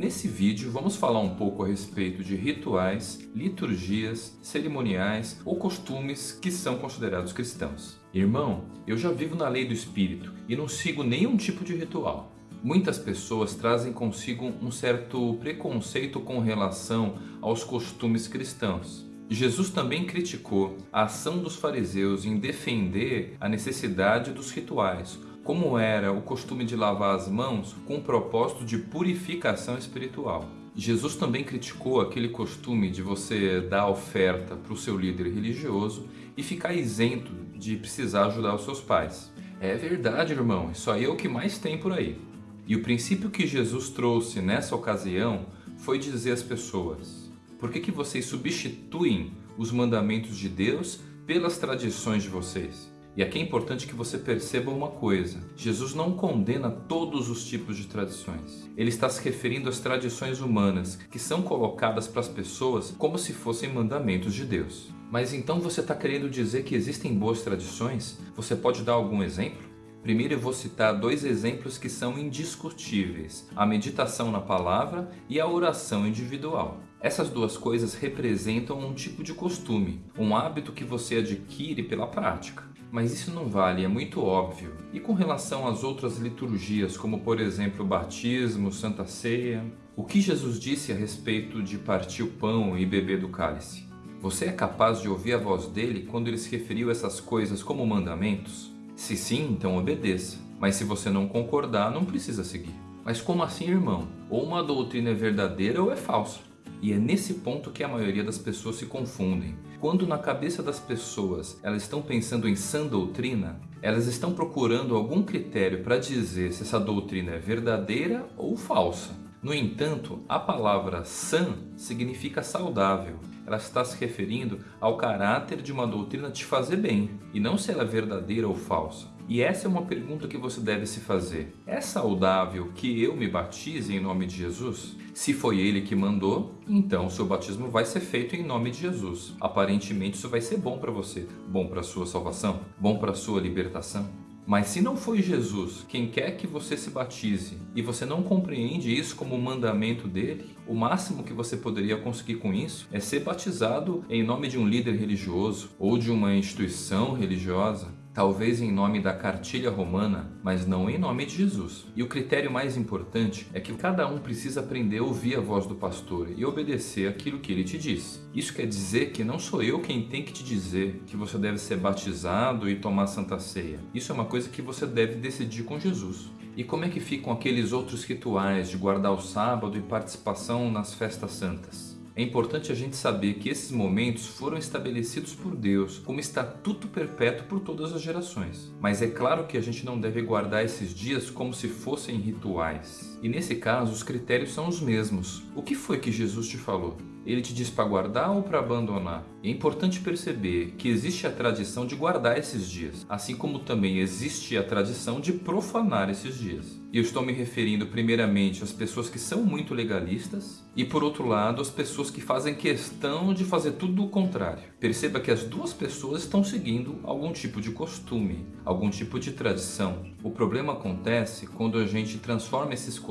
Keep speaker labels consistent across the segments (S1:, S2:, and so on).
S1: Nesse vídeo vamos falar um pouco a respeito de rituais, liturgias, cerimoniais ou costumes que são considerados cristãos. Irmão, eu já vivo na lei do Espírito e não sigo nenhum tipo de ritual. Muitas pessoas trazem consigo um certo preconceito com relação aos costumes cristãos. Jesus também criticou a ação dos fariseus em defender a necessidade dos rituais, como era o costume de lavar as mãos com o propósito de purificação espiritual. Jesus também criticou aquele costume de você dar oferta para o seu líder religioso e ficar isento de precisar ajudar os seus pais. É verdade, irmão, isso aí é o que mais tem por aí. E o princípio que Jesus trouxe nessa ocasião foi dizer às pessoas, por que, que vocês substituem os mandamentos de Deus pelas tradições de vocês? E aqui é importante que você perceba uma coisa. Jesus não condena todos os tipos de tradições. Ele está se referindo às tradições humanas, que são colocadas para as pessoas como se fossem mandamentos de Deus. Mas então você está querendo dizer que existem boas tradições? Você pode dar algum exemplo? Primeiro eu vou citar dois exemplos que são indiscutíveis, a meditação na palavra e a oração individual. Essas duas coisas representam um tipo de costume, um hábito que você adquire pela prática. Mas isso não vale, é muito óbvio. E com relação às outras liturgias, como por exemplo o batismo, Santa Ceia, o que Jesus disse a respeito de partir o pão e beber do cálice? Você é capaz de ouvir a voz dele quando ele se referiu a essas coisas como mandamentos? Se sim, então obedeça. Mas se você não concordar, não precisa seguir. Mas como assim, irmão? Ou uma doutrina é verdadeira ou é falsa. E é nesse ponto que a maioria das pessoas se confundem. Quando na cabeça das pessoas elas estão pensando em sã doutrina, elas estão procurando algum critério para dizer se essa doutrina é verdadeira ou falsa. No entanto, a palavra sã significa saudável. Ela está se referindo ao caráter de uma doutrina te fazer bem, e não se ela é verdadeira ou falsa. E essa é uma pergunta que você deve se fazer. É saudável que eu me batize em nome de Jesus? Se foi ele que mandou, então o seu batismo vai ser feito em nome de Jesus. Aparentemente isso vai ser bom para você, bom para sua salvação, bom para sua libertação. Mas se não foi Jesus quem quer que você se batize e você não compreende isso como um mandamento dele, o máximo que você poderia conseguir com isso é ser batizado em nome de um líder religioso ou de uma instituição religiosa talvez em nome da cartilha romana, mas não em nome de Jesus. E o critério mais importante é que cada um precisa aprender a ouvir a voz do pastor e obedecer aquilo que ele te diz. Isso quer dizer que não sou eu quem tem que te dizer que você deve ser batizado e tomar santa ceia. Isso é uma coisa que você deve decidir com Jesus. E como é que ficam aqueles outros rituais de guardar o sábado e participação nas festas santas? É importante a gente saber que esses momentos foram estabelecidos por Deus como estatuto perpétuo por todas as gerações. Mas é claro que a gente não deve guardar esses dias como se fossem rituais. E nesse caso, os critérios são os mesmos. O que foi que Jesus te falou? Ele te diz para guardar ou para abandonar? É importante perceber que existe a tradição de guardar esses dias, assim como também existe a tradição de profanar esses dias. E eu estou me referindo primeiramente às pessoas que são muito legalistas e por outro lado às pessoas que fazem questão de fazer tudo o contrário. Perceba que as duas pessoas estão seguindo algum tipo de costume, algum tipo de tradição. O problema acontece quando a gente transforma esses costumes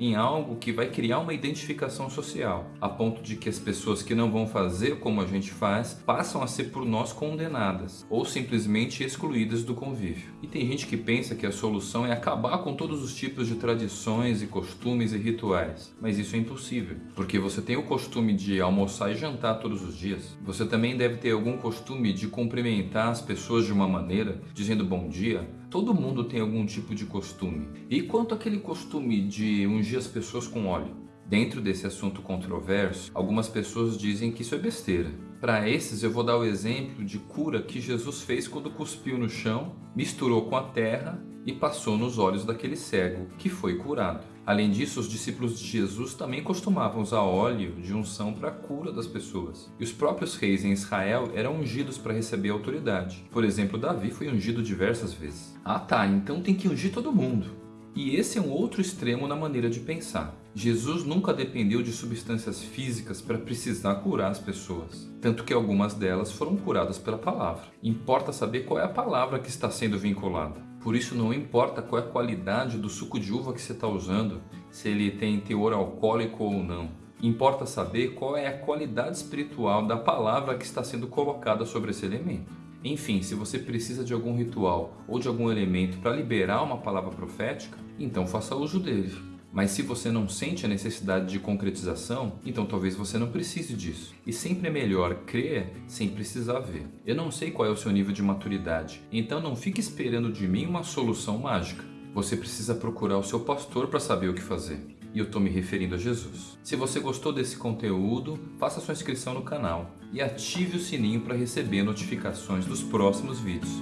S1: em algo que vai criar uma identificação social, a ponto de que as pessoas que não vão fazer como a gente faz passam a ser por nós condenadas ou simplesmente excluídas do convívio. E tem gente que pensa que a solução é acabar com todo todos os tipos de tradições e costumes e rituais, mas isso é impossível, porque você tem o costume de almoçar e jantar todos os dias. Você também deve ter algum costume de cumprimentar as pessoas de uma maneira, dizendo bom dia. Todo mundo tem algum tipo de costume. E quanto àquele costume de ungir as pessoas com óleo? Dentro desse assunto controverso, algumas pessoas dizem que isso é besteira. Para esses eu vou dar o exemplo de cura que Jesus fez quando cuspiu no chão, misturou com a terra e passou nos olhos daquele cego, que foi curado. Além disso, os discípulos de Jesus também costumavam usar óleo de unção para a cura das pessoas. E os próprios reis em Israel eram ungidos para receber autoridade. Por exemplo, Davi foi ungido diversas vezes. Ah tá, então tem que ungir todo mundo. E esse é um outro extremo na maneira de pensar. Jesus nunca dependeu de substâncias físicas para precisar curar as pessoas, tanto que algumas delas foram curadas pela palavra. Importa saber qual é a palavra que está sendo vinculada. Por isso não importa qual é a qualidade do suco de uva que você está usando, se ele tem teor alcoólico ou não. Importa saber qual é a qualidade espiritual da palavra que está sendo colocada sobre esse elemento. Enfim, se você precisa de algum ritual ou de algum elemento para liberar uma palavra profética, então faça uso dele. Mas se você não sente a necessidade de concretização, então talvez você não precise disso. E sempre é melhor crer sem precisar ver. Eu não sei qual é o seu nível de maturidade, então não fique esperando de mim uma solução mágica. Você precisa procurar o seu pastor para saber o que fazer. E eu estou me referindo a Jesus. Se você gostou desse conteúdo, faça sua inscrição no canal e ative o sininho para receber notificações dos próximos vídeos.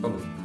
S1: Falou!